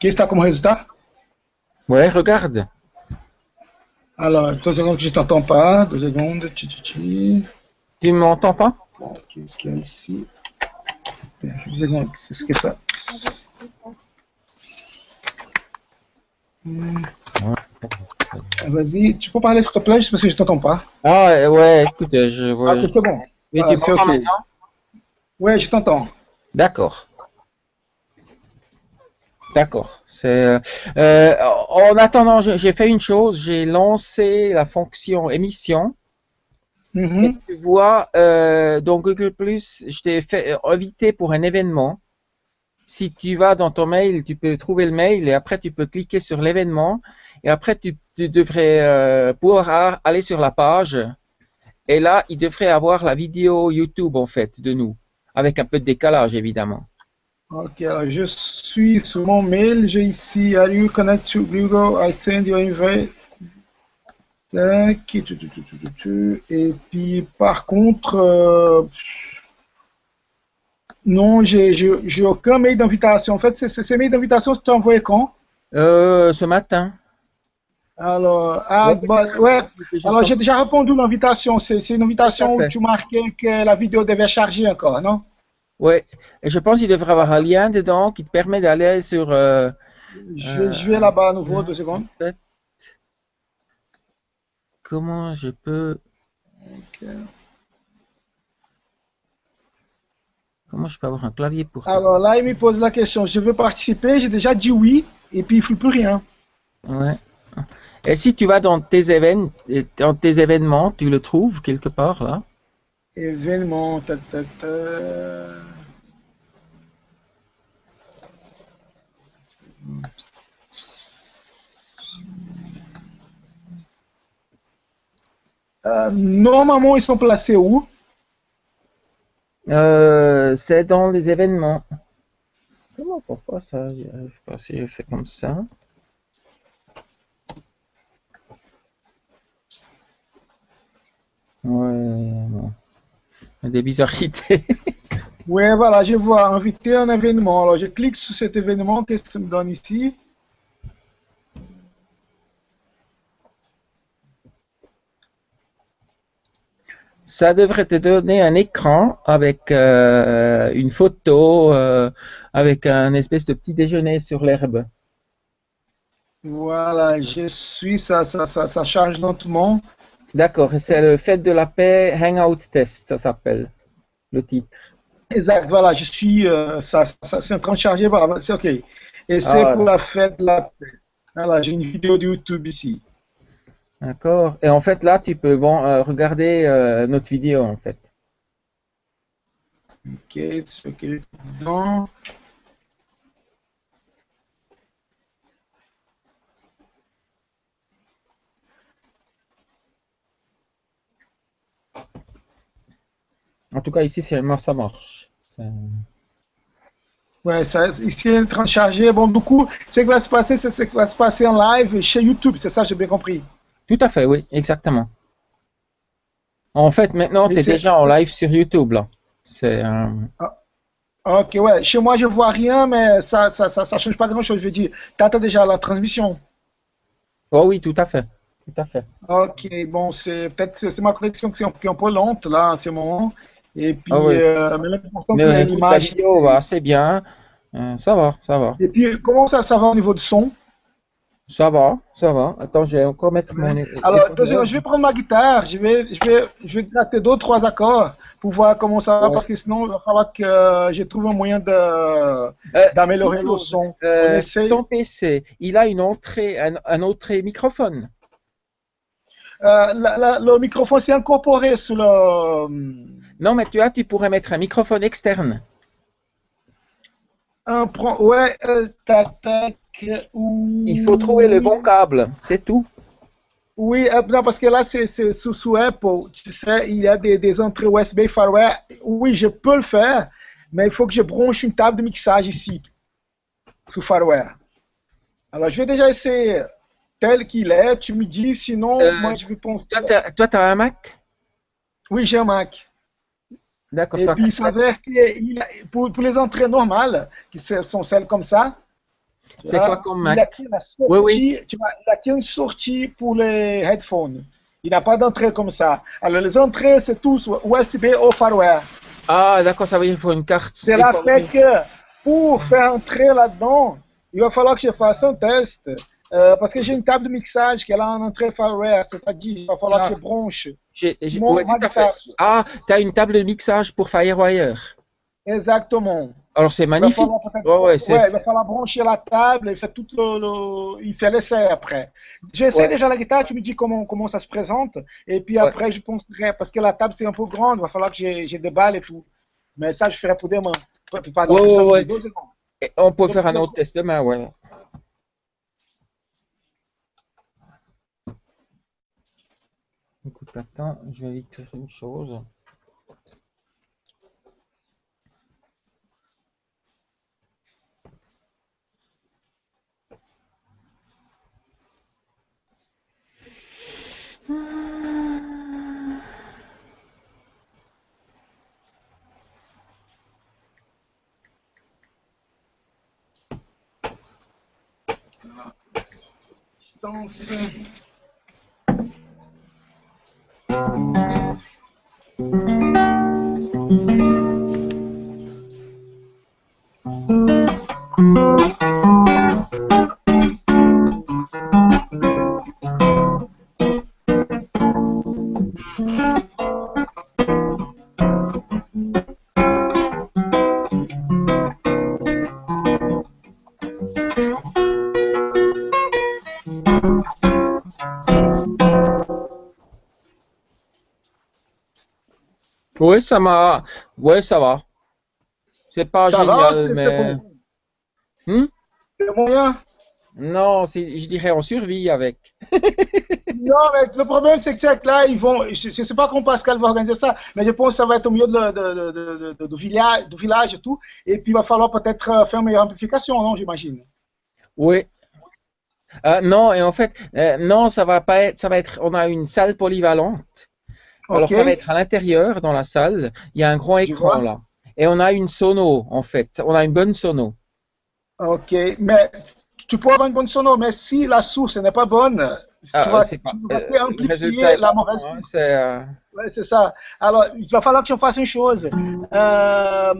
Qu'est-ce que tu as comme résultat? Ouais, regarde. Alors, deux secondes je t'entends pas. Deux secondes. Tchi, tchi, tchi. Tu m'entends pas? Qu'est-ce qu'il y a ici? Deux secondes, c'est ce que ça? Hmm. Ah, Vas-y, tu peux parler s'il te plaît, juste parce que je t'entends pas. Ah ouais, écoute, je vois. Ah, ok, c'est bon. Oui, ah, tu m'entends maintenant? Ouais, je t'entends. D'accord. D'accord. Euh, en attendant, j'ai fait une chose, j'ai lancé la fonction émission. Mhm. Tu vois, euh, dans Google Plus, je t'ai fait euh, invité pour un événement. Si tu vas dans ton mail, tu peux trouver le mail et après tu peux cliquer sur l'événement et après tu, tu devrais euh, pouvoir aller sur la page et là il devrait avoir la vidéo YouTube en fait de nous avec un peu de décalage évidemment. Ok, alors je suis sur mon mail. J'ai ici, are you connect to Google? I send you invite. Tac, tu, tu, tu, tu, tu, tu. Et puis, par contre, euh, non, j'ai aucun mail d'invitation. En fait, c'est- c'est- ces mails d'invitation, c'était envoyé quand? Euh, ce matin. Alors, ah, Ouais, bah, ouais. Alors, j'ai déjà répondu à l'invitation. C'est c'est une invitation où tu marquais que la vidéo devait charger encore, non? Ouais, et je pense qu'il devrait avoir un lien dedans qui te permet d'aller sur. euh, Je vais, je vais là-bas à nouveau, deux secondes. comment je peux. Comment je peux avoir un clavier pour. Alors là, il me pose la question, je veux participer, j'ai déjà dit oui, et puis il ne fait plus rien. Ouais. Et si tu vas dans tes événements, dans tes événements, tu le trouves quelque part là? Événement, tac, tac, tac. Euh, normalement, ils sont placés où? Euh, c'est dans les événements. Comment pourquoi ça j'y arrive pas si je fais comme ça. Ouais, des bizarrités. Ouais, voilà, je vois, inviter un événement. Alors, je clique sur cet événement, qu'est-ce que ça me donne ici? Ça devrait te donner un écran avec euh, une photo, euh, avec un espèce de petit déjeuner sur l'herbe. Voilà, je suis, ça, ça, ça, ça charge lentement. D'accord, c'est le Fête de la paix Hangout Test, ça s'appelle, le titre. Exact, voilà, je suis, euh, ça, ça, c'est en train de charger, voilà, c'est OK. Et c'est Ah, pour la fête de la paix. Voilà, j'ai une vidéo de YouTube ici. D'accord. Et en fait, là, tu peux euh, regarder euh, notre vidéo, en fait. OK, c'est OK. Non. En tout cas, ici, ça marche. Ouais, ça, ici, il est en train de charger. Bon, du coup, ce qui va se passer, c'est ce qui va se passer en live chez YouTube, c'est ça, j'ai bien compris? Tout à fait, oui, exactement. En fait, maintenant, tu es déjà en live sur YouTube, là. C'est euh, OK, ouais. Chez moi, je vois rien, mais ça, ça, ça, ça change pas grand-chose. Je veux dire, t'attends déjà la transmission? Oh oui, tout à fait. Tout à fait. Ok, bon, c'est peut-être c'est ma connexion qui est un, qui est un peu lente là en ce moment. Et puis, Ah oui. euh, mais l'important la l'image. vidéo va assez bien. Euh, ça va, ça va. Et puis, comment ça, ça va au niveau du son? Ça va, ça va. Attends, je vais encore mettre mon. Alors, je vais prendre ma guitare, je vais, je vais, je vais gratter deux, trois accords pour voir comment ça va, Ouais. parce que sinon, il va falloir que je trouve un moyen Euh, d'améliorer le son. On essaye. ton PC, il a une entrée, un, un entrée microphone. Euh, la- la- le microphone s'est incorporé sur le. Non, mais tu as, tu pourrais mettre un microphone externe. Un, pro- ouais, euh, tac, tac. ou- Il faut trouver le bon câble, c'est tout. Oui, euh, non, parce que là, c'est sous, sous Apple. Tu sais, il y a des, des entrées USB firmware. Oui, je peux le faire, mais il faut que je branche une table de mixage ici, sous firmware. Alors, je vais déjà essayer tel qu'il est. Tu me dis, sinon, Euh, moi, je vais penser. Toi, tu as un Mac? Oui, j'ai un Mac. D'accord. Et puis, il s'avère que il a- pour, pour les entrées normales, qui sont celles comme ça, C'est quoi comme Il a Mac qu'il a sorti, Oui, oui. tu vois, il a qu'il une sortie pour les headphones. Il n'a pas d'entrée comme ça. Alors, les entrées, c'est tous USB au firmware. Ah, d'accord, ça veut dire qu'il faut une carte. Il faut- fait que pour faire entrer là-dedans, il va falloir que je fasse un test. Euh, parce que j'ai une table de mixage qui est là en entrée firmware, c'est-à-dire il va falloir Ah. que je branche. J'ai- j'ai- Mon- ouais, fait. Ah, tu as une table de mixage pour Firewire. Exactement. Alors, c'est Il va magnifique. falloir peut-être- Ouais, ouais, c'est- ouais, il va falloir brancher la table et faire tout le, le- il fait l'essai après. J'essaie déjà la guitare, tu me dis comment, comment ça se présente, et puis après je penserai, parce que la table c'est un peu grande, il va falloir que j'ai des balles et tout. Mais ça, je ferai pour demain. Secondes. Et on peut faire un autre test demain, ouais. Écoute, attends, je vais faire une chose. Distance. Mm-hmm. Oui, ça m'a. Ouais, ça va. C'est pas Ça va, génial, c'est mais. c'est bon. Hmm? Le moyen Non, c'est- je dirais on survit avec. Non, mais le problème, c'est que là, ils vont. Je ne sais pas comment Pascal va organiser ça, mais je pense que ça va être au milieu de, de, de, de, de- de village, du village et tout. Et puis, il va falloir peut-être euh, faire une meilleure amplification, non, j'imagine? Oui. Euh, non, et en fait, euh, non, ça va pas être. Ça va être. On a une salle polyvalente. Alors, ça va être à l'intérieur, dans la salle. Il y a un grand écran là. Et on a une sono, en fait. On a une bonne sono. Ok, mais tu peux avoir une bonne sono, mais si la source n'est pas bonne, Ah, tu vas, tu vas euh, amplifier est la mauvaise hein, source. c'est, euh, Ouais, c'est ça. Alors, il va falloir que je fasse une chose. Euh,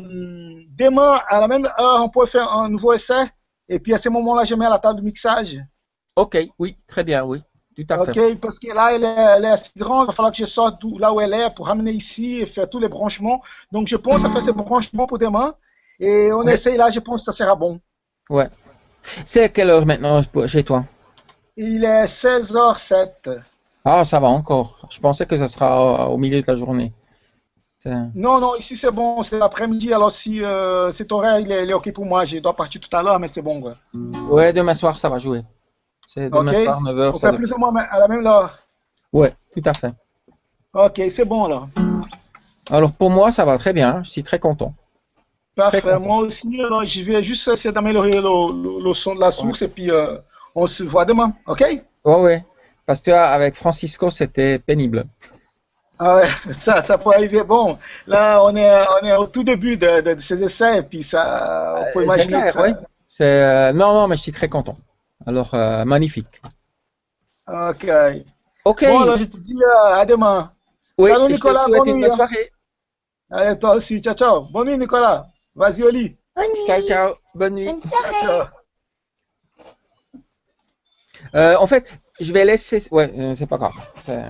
demain, à la même heure, on peut faire un nouveau essai. Et puis, à ce moment-là, je mets à la table de mixage. Ok, oui, très bien, oui. Tout à fait. Ok, parce que là, elle est, elle est assez grande. Il va falloir que je sorte là où elle est pour ramener ici et faire tous les branchements. Donc, je pense à faire ces branchements pour demain. Et on Ouais. essaye là, je pense que ça sera bon. Ouais. C'est à quelle heure maintenant chez toi? Il est 16h07. Ah, ça va encore. Je pensais que ça sera au milieu de la journée. Non, non, ici c'est bon, c'est l'après-midi. Alors, si euh, cet horaire il est, il est OK pour moi, je dois partir tout à l'heure, mais c'est bon. Quoi. Ouais, demain soir, ça va jouer. C'est demain Ok. soir, 9h. On fait plus ou moins à la même heure. Ouais, tout à fait. OK, c'est bon là. Alors, pour moi, ça va très bien. Je suis très content. Parfait. content. Moi aussi, alors, je vais juste essayer d'améliorer le, le- le son de la source et puis euh, on se voit demain. OK? Ouais, ouais. Parce que ah, avec Francisco, c'était pénible. Ah ouais, ça, ça peut arriver. Bon, là, on est, on est au tout début de, de- de ces essais et puis ça, on peut Euh, imaginer clair, que ça- euh, non, non, mais je suis très content. Alors, euh, magnifique. OK. Ok. Bon, alors, je te dis euh, à demain. Oui, Salut, je te Nicolas, bonne nuit, bonne hein. soirée. Allez, toi aussi. Ciao, ciao. Bonne nuit, Nicolas. Vas-y au lit. Bonne nuit. Ciao, ciao. Bonne nuit. Bonne soirée. ciao. Euh, en fait, je vais laisser. Ouais, euh, c'est pas grave. C'est,